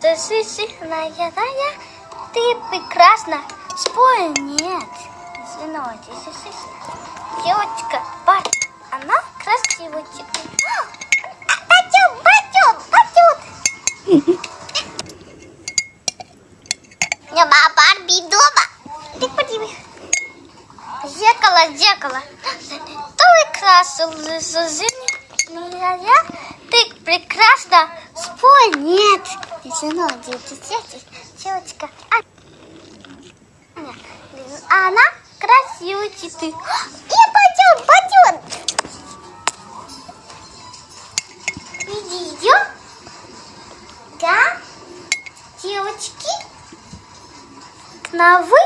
Сысыхная рая, ты прекрасна. Спой нет. Извините, девочка, Бар, она красивая. Пойдем, пойдем, пойдем. Нема Барби дома. Ты подними. Зеркало, зеркало. Ты прекрасна. Я, ты прекрасна. Спой нет. Извините, девочка. А, она красивая ты. И пойдем, пойдем. Иди, идем. Да, девочки. На вы.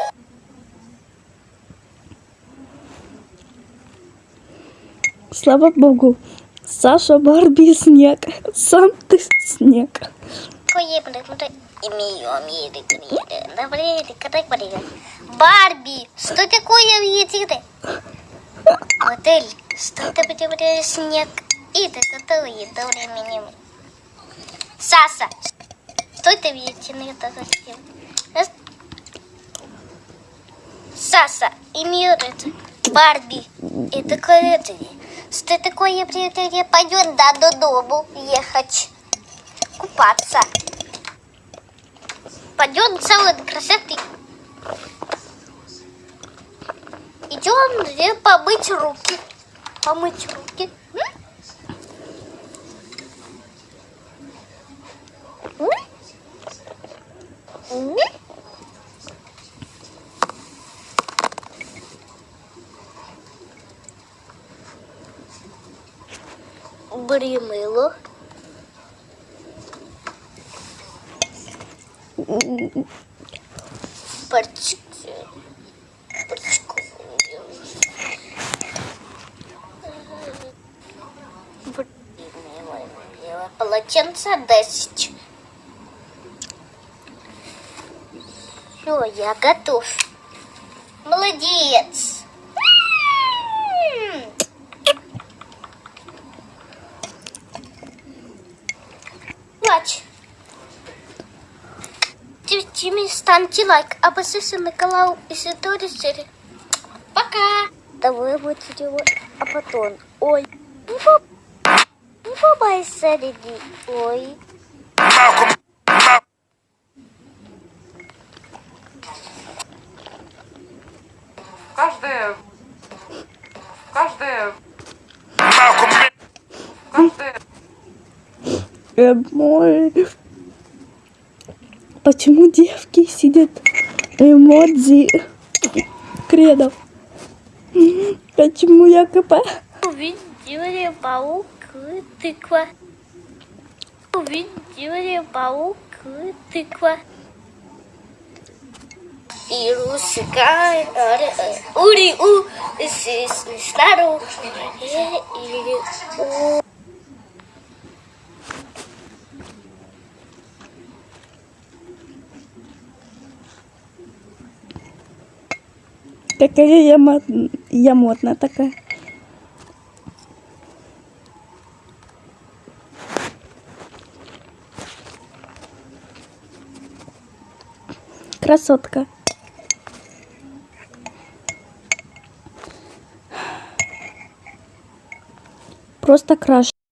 Слава Богу. Саша Барби снег. Сам ты снег. Имею, Барби, что такое видите? Модель, что это будет снег? И это готовые до времени. Саса, что это видите на это хотел? Саса, имею Барби, это. Что такое приятель? Пойдет да, до дому ехать купаться. Пойдем целый красоты. Идем где помыть руки. Помыть руки. Бери. Мило, мило. Полотенце 10. Все, я готов. Молодец. Плачь. Тимми, ставьте лайк, а подписывайтесь на канал Истории серии. Пока. Давай вот делать, а потом. Ой. Побойся, леди. Ой. Каждая... Каждая... Каждая... Э, мой. Почему девки сидят эмодзи кредов? Почему я КП? Увидели паук, тыква. Увидели паук, тыква. Вирус гай, ури у, стару, или у. Какая я, мод- я модная такая. Красотка. Просто краш.